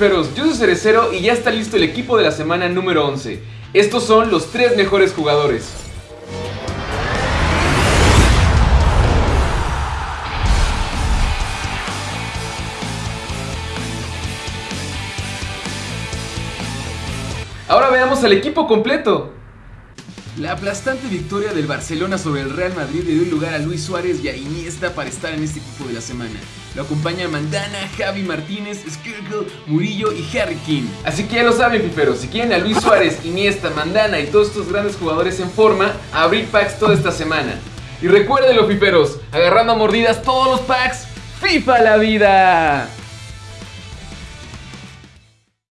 Yo soy Cerecero y ya está listo el equipo de la semana número 11. Estos son los tres mejores jugadores. Ahora veamos al equipo completo. La aplastante victoria del Barcelona sobre el Real Madrid le dio lugar a Luis Suárez y a Iniesta para estar en este equipo de la semana. Lo acompaña Mandana, Javi Martínez, Skirkle, Murillo y Harry King. Así que ya lo saben, fiferos, si quieren a Luis Suárez, Iniesta, Mandana y todos estos grandes jugadores en forma, abrir packs toda esta semana. Y recuerden los fiferos, agarrando a mordidas todos los packs, FIFA la vida.